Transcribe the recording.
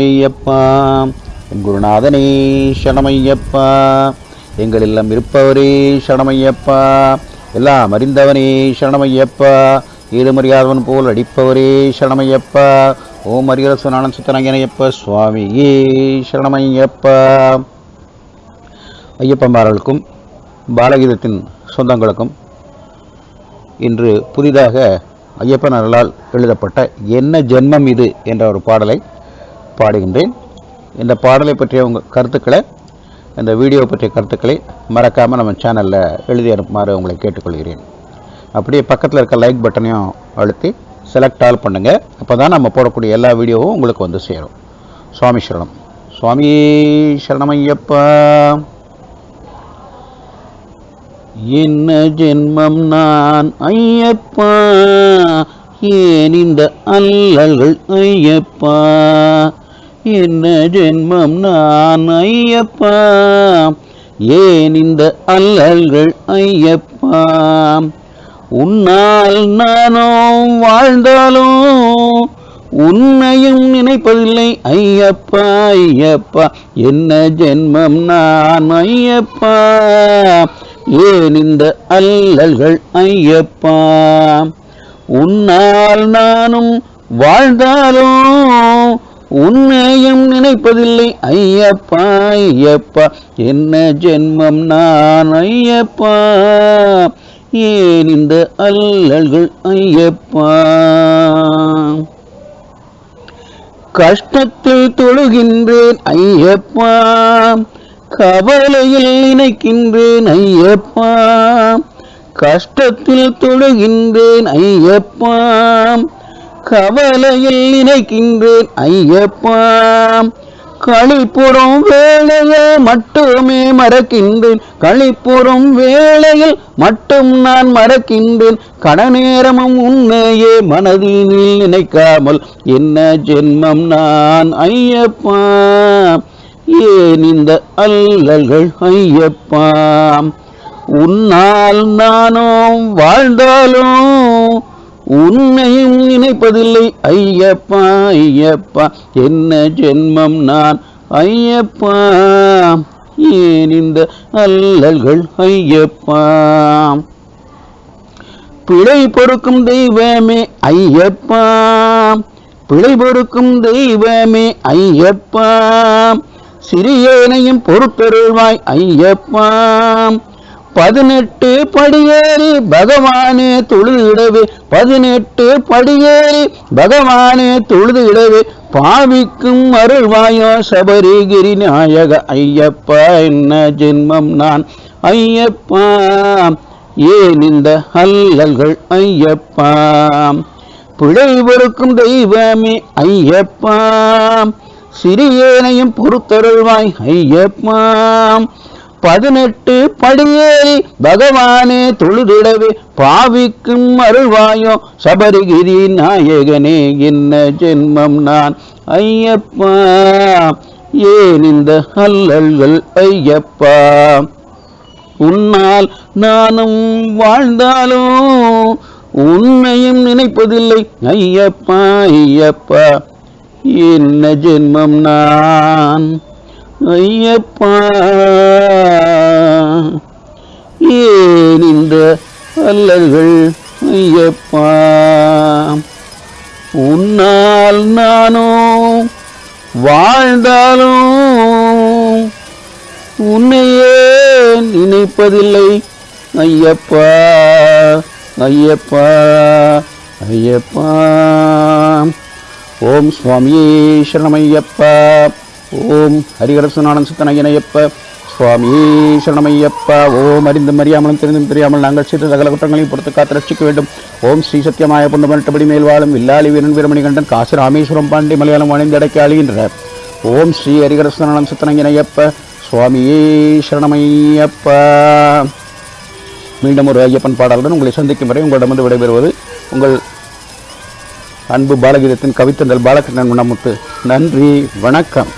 ஐயப்பா என் குருநாதனே சரணமையப்பா. எங்கள் இல்லம் இருப்பவரே சரணமையப்பா. எல்லாம் அறிந்தவனே சரணமையப்பா. ஈடுமறியாதவன் போல் அடிப்பவரே சரணமையப்பா. ஓம் அரியரசு நானன் சுத்தனங்கனையப்பா சுவாமியே சரணமையப்பா. ஐயப்பன்மார்களுக்கும் பாலகீதத்தின் சொந்தங்களுக்கும் இன்று புதிதாக ஐயப்பன் அருளால் எழுதப்பட்ட என்ன ஜென்மம் இது என்ற ஒரு பாடலை பாடுகின்றேன். இந்த பாடலை பற்றிய உங்கள் கருத்துக்களை இந்த வீடியோ பற்றிய கருத்துக்களை மறக்காமல் நம்ம சேனலில் எழுதி அனுப்புமாறு உங்களை கேட்டுக்கொள்கிறேன். அப்படியே பக்கத்தில் இருக்க லைக் பட்டனையும் அழுத்தி செலக்ட் ஆல் பண்ணுங்கள் அப்போ தான் நம்ம போடக்கூடிய எல்லா வீடியோவும் உங்களுக்கு வந்து சேரும். சுவாமி சரணம். சுவாமி சரணமையப்பா. என்ன ஜென்மம் நான் ஐயப்பா? ஏன் இந்த அல்லல்கள் ஐயப்பா? என்ன ஜென்மம் நான் ஐயப்பா? ஏன் இந்த அல்லல்கள் ஐயப்பா? உன்னால் நானும் வாழ்ந்தாலும் உன்னையும் நினைப்பதில்லை ஐயப்பா ஐயப்பா. என்ன ஜென்மம் நான் ஐயப்பா? ஏன் இந்த அல்லல்கள் ஐயப்பா? உன்னால் நானும் வாழ்ந்தாலும் உன்னையும் நினைப்பதில்லை ஐயப்பா ஐயப்பா. என்ன ஜென்மம் நான் ஐயப்பா? ஏன் இந்த அல்லல்கள் ஐயப்பா? கஷ்டத்தில் தொழுகின்றேன் ஐயப்பா. கவலையில் நினைக்கின்றேன் ஐயப்பா. கஷ்டத்தில் தொழுகின்றேன் ஐயப்பா. கவலையில் நினைக்கின்றேன் ஐயப்பா. களிப்புறம் வேளையில் மட்டுமே மறக்கின்றேன். களிப்புறம் வேளையில் மட்டும் நான் மறக்கின்றேன். கடநேரமும் உன்னையே மனதில் நினைக்காமல் என்ன ஜென்மம் நான் ஐயப்பா. ஏன் இந்த அல்லல்கள் ஐயப்பா? உன்னால் நானும் வாழ்ந்தாலும் உன்னையும் நினைப்பதில்லை. ஐயப்பா ஐயப்பா என்ன ஜென்மம் நான்? ஐயப்பா ஏன் இந்த அல்லல்கள்? ஐயப்பா. பிழை பொறுக்கும் தெய்வமே ஐயப்பா. பிழை பொறுக்கும் தெய்வமே ஐயப்பா. சிறியேனையும் பொறுத்தருள்வாய் ஐயப்பா. பதினெட்டு படியேறி பகவானே தொழுதிடவே. பதினெட்டு படியேறி பகவானே தொழுதிடவே. பாவிக்கும் அருள்வாயோ சபரிகிரி நாயக ஐயப்பா என்ன ஜென்மம் நான்? ஐயப்பா ஏன் இந்த அல்லல்கள்? ஐயப்பா பிழை பொறுக்கும் தெய்வமே. ஐயப்பா சிறியேனையும் பொறுத்தருள்வாய். ஐயப்பா பதினெட்டு படியேறி பகவானே தொழுதிடவே பாவிக்கும் அருள்வாயோ. சபரிகிரி நாயகனே என்ன ஜென்மம் நான்? ஐயப்பா ஏன் இந்த அல்லல்கள் ஐயப்பா? உன்னால் நானும் வாழ்ந்தாலும் உன்னையும் நினைப்பதில்லை. ஐயப்பா ஐயப்பா என்ன ஜென்மம் நான்? ஐயப்பா. ஏன் இந்த அல்லல்கள்? ஐயப்பா. உன்னால் நானும் வாழ்ந்தாலும் உன்னையே நினைப்பதில்லை. ஐயப்பா. ஐயப்பா. ஐயப்பா. ஓம் சுவாமியே சரணமையப்பா ஓம் ஹரிகரசுநாடன் சித்தனையனையப்ப சுவாமி சரணமையப்பா ஓம் அறிந்தும் அறியாமலும் தெரிந்தும் தெரியாமல் நாங்கள் செய்த சகல குற்றங்களையும் பொறுத்து காத்து ரட்சிக்க வேண்டும். ஓம் ஸ்ரீ சத்தியமாய புண்டமட்டபடி மேல் வாழும் வில்லாளி வீரன் வீரமணி கண்டன் காசி ராமேஸ்வரம் பாண்டி மலையாளம் அணிந்து அடைக்க அழிகின்ற. ஓம் ஸ்ரீ ஹரிகரசுநாடன் சித்தனையனையப்ப சுவாமியே சரணமையப்பா. மீண்டும் ஒரு ஐயப்பன் பாடலுடன் உங்களை சந்திக்கும் வரை உங்களிடமிருந்து விடைபெறுவது உங்கள் அன்பு பாலகீதத்தின் கவித்தந்தல் பாலகிருஷ்ணன் முன்னமுத்து. நன்றி வணக்கம்.